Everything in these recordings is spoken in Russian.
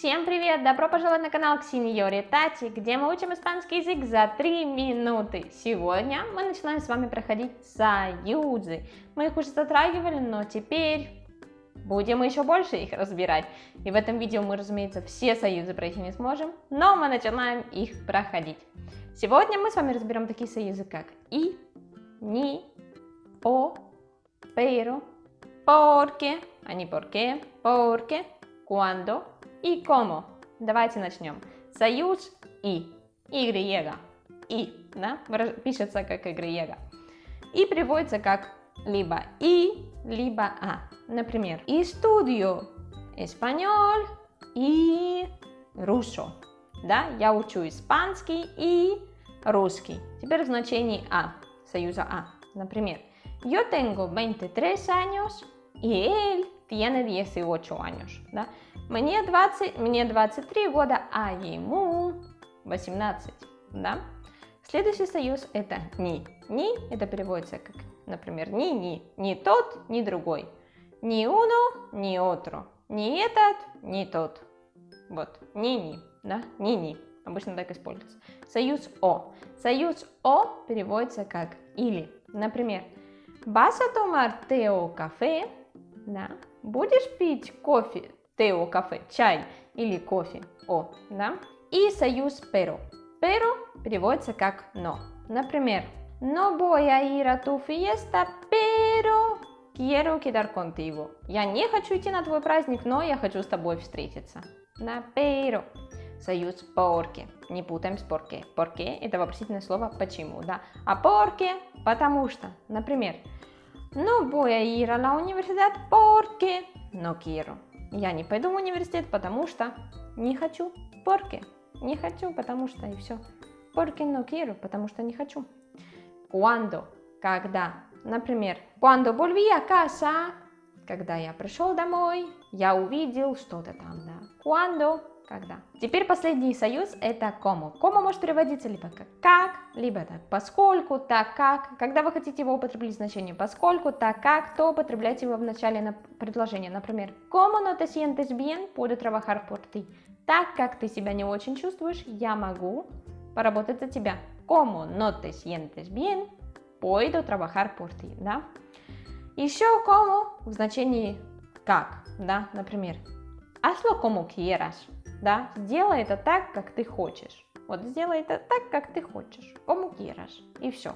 Всем привет! Добро пожаловать на канал Ксиньори Тати, где мы учим испанский язык за 3 минуты. Сегодня мы начинаем с вами проходить союзы. Мы их уже затрагивали, но теперь будем еще больше их разбирать. И в этом видео мы, разумеется, все союзы пройти не сможем, но мы начинаем их проходить. Сегодня мы с вами разберем такие союзы, как и, ни, о, pero, porque, а не porque, porque, cuando, и cómo. Давайте начнем. Союз и. Y. И. Да? Пишется как Y. И приводится как либо и, либо а. Например, estudio español и ruso. Да, я учу испанский и русский. Теперь в значении а, союза а. Например, yo tengo 23 años y él tiene 18 años. Да? Мне, 20, мне 23 года, а ему 18. Да? Следующий союз это ни. Ни это переводится как, например, ни-ни. Ни тот, ни другой. Ни uno, ни otro. Ни этот, ни тот. Вот, ни-ни. Да? Ни-ни. Обычно так используется. Союз о. Союз о переводится как или. Например, tomar té o café? Да. Будешь пить кофе, тео, кафе, чай или кофе, о, да? И союз pero. Pero переводится как но. Например, no voy a ir a tu fiesta, pero quiero quedar contigo. Я не хочу идти на твой праздник, но я хочу с тобой встретиться. Да, pero. Союз porque. Не путаем с porque. Porque это вопросительное слово почему, да. А porque потому что. Например, No voy a ir a la universidad porque no quiero. Я не пойду в университет, потому что не хочу. Porque. Не хочу, потому что и все. Porque no quiero, потому что не хочу. Cuando. Когда. Например, cuando volví a casa, когда я пришел домой, я увидел что-то там, да. Cuando когда. Теперь последний союз это кому. Кому может переводиться либо как как, либо так поскольку, так как. Когда вы хотите его употребить значение поскольку, так как, то употребляйте его в начале на предложения. Например, como no te sientes bien, puedo trabajar por ti. Так как ты себя не очень чувствуешь, я могу поработать за тебя. Como no te sientes bien, puedo trabajar por ti. Да? Еще como в значении как. Да? Например, hazlo como quieras да, сделай это так, как ты хочешь. Вот сделай это так, как ты хочешь, quieras, и все.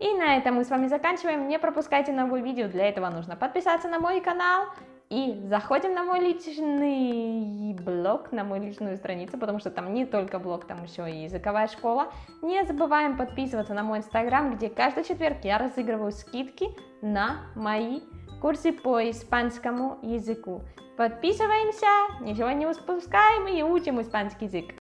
И на этом мы с вами заканчиваем. Не пропускайте новые видео, для этого нужно подписаться на мой канал. И заходим на мой личный блог, на мою личную страницу, потому что там не только блог, там еще и языковая школа. Не забываем подписываться на мой инстаграм, где каждый четверг я разыгрываю скидки на мои курсы по испанскому языку. Подписываемся, ничего не упускаем и учим испанский язык.